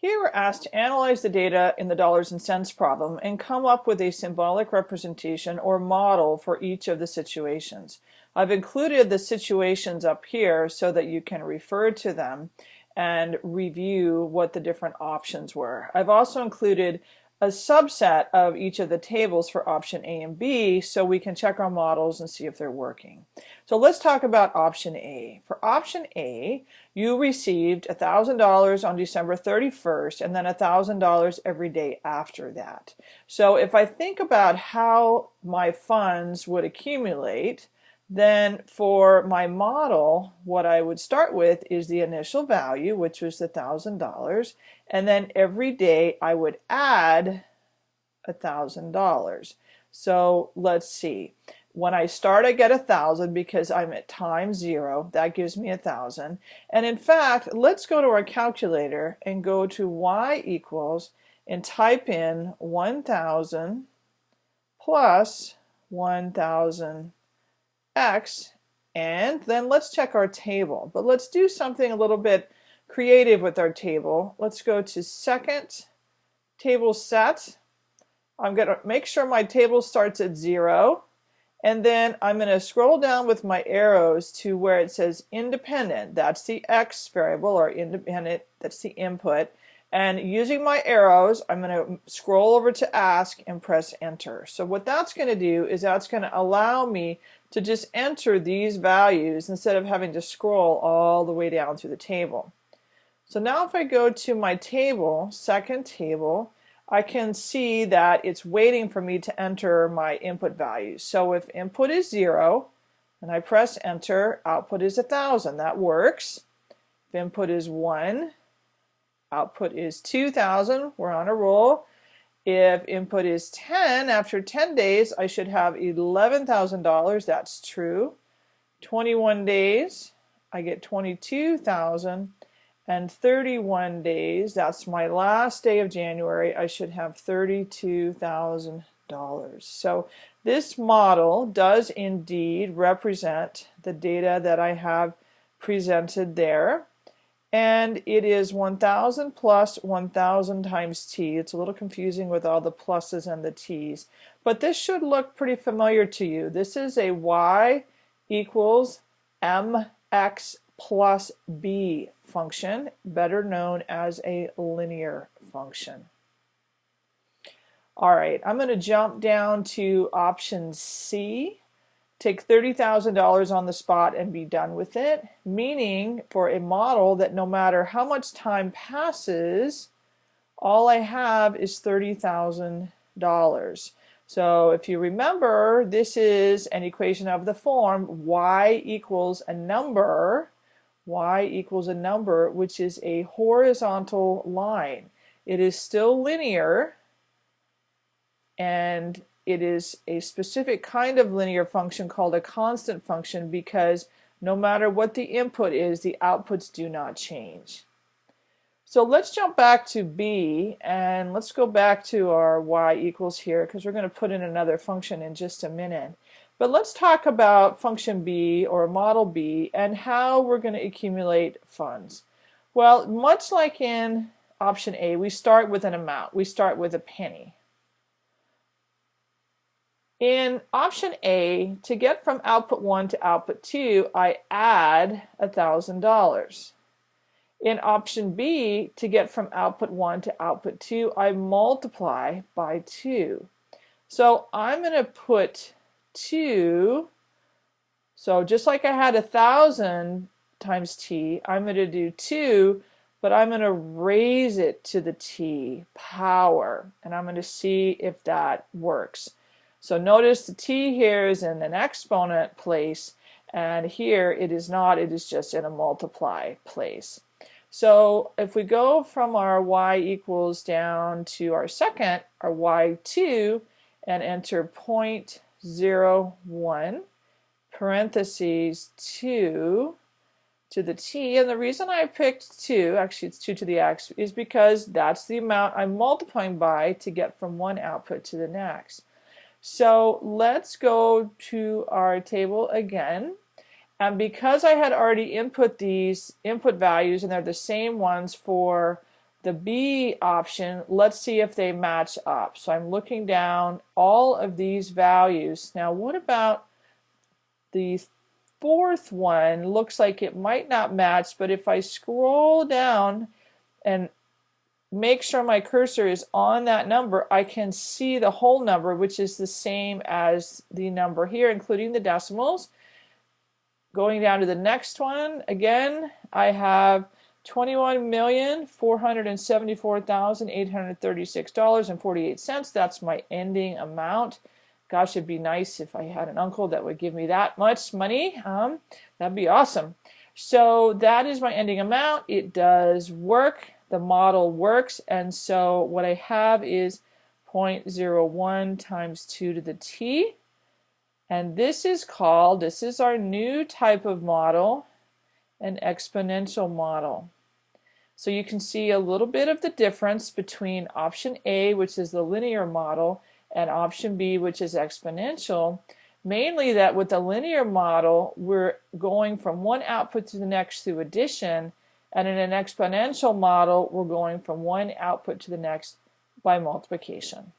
Here we're asked to analyze the data in the dollars and cents problem and come up with a symbolic representation or model for each of the situations. I've included the situations up here so that you can refer to them and review what the different options were. I've also included a subset of each of the tables for option A and B so we can check our models and see if they're working. So let's talk about option A. For option A, you received $1,000 on December 31st and then $1,000 every day after that. So if I think about how my funds would accumulate, then for my model, what I would start with is the initial value, which was the $1,000, and then every day I would add $1,000. So let's see. When I start, I get a thousand because I'm at time zero. That gives me a thousand. And in fact, let's go to our calculator and go to y equals and type in 1,000 plus 1,000 x and then let's check our table. But let's do something a little bit creative with our table. Let's go to second table set. I'm going to make sure my table starts at zero and then I'm going to scroll down with my arrows to where it says independent. That's the X variable or independent. That's the input. And using my arrows, I'm going to scroll over to ask and press enter. So what that's going to do is that's going to allow me to just enter these values instead of having to scroll all the way down through the table. So now if I go to my table, second table, I can see that it's waiting for me to enter my input values. So if input is 0 and I press enter, output is a 1000. That works. If input is 1 output is 2,000. We're on a roll. If input is 10, after 10 days, I should have $11,000. That's true. 21 days, I get 22,000. And 31 days, that's my last day of January, I should have $32,000. So this model does indeed represent the data that I have presented there and it is 1000 plus 1000 times t. It's a little confusing with all the pluses and the t's, but this should look pretty familiar to you. This is a y equals mx plus b function, better known as a linear function. All right, I'm going to jump down to option C take $30,000 on the spot and be done with it, meaning for a model that no matter how much time passes, all I have is $30,000. So if you remember, this is an equation of the form y equals a number, y equals a number, which is a horizontal line. It is still linear, and it is a specific kind of linear function called a constant function because no matter what the input is, the outputs do not change. So let's jump back to B and let's go back to our y equals here because we're going to put in another function in just a minute. But let's talk about function B or model B and how we're going to accumulate funds. Well, much like in option A, we start with an amount. We start with a penny. In option A, to get from output 1 to output 2, I add $1,000. In option B, to get from output 1 to output 2, I multiply by 2. So I'm going to put 2, so just like I had 1,000 times t, I'm going to do 2, but I'm going to raise it to the t power, and I'm going to see if that works. So notice the t here is in an exponent place and here it is not, it is just in a multiply place. So if we go from our y equals down to our second, our y2, and enter 0.01 parentheses 2 to the t, and the reason I picked 2, actually it's 2 to the x, is because that's the amount I'm multiplying by to get from one output to the next. So let's go to our table again. And because I had already input these input values and they're the same ones for the B option, let's see if they match up. So I'm looking down all of these values. Now what about the fourth one? Looks like it might not match, but if I scroll down and make sure my cursor is on that number, I can see the whole number, which is the same as the number here, including the decimals. Going down to the next one, again, I have $21,474,836.48. That's my ending amount. Gosh, it'd be nice if I had an uncle that would give me that much money. Um, that'd be awesome. So that is my ending amount. It does work. The model works. And so what I have is 0.01 times 2 to the t. And this is called, this is our new type of model, an exponential model. So you can see a little bit of the difference between option A, which is the linear model, and option B, which is exponential. Mainly that with the linear model, we're going from one output to the next through addition, and in an exponential model, we're going from one output to the next by multiplication.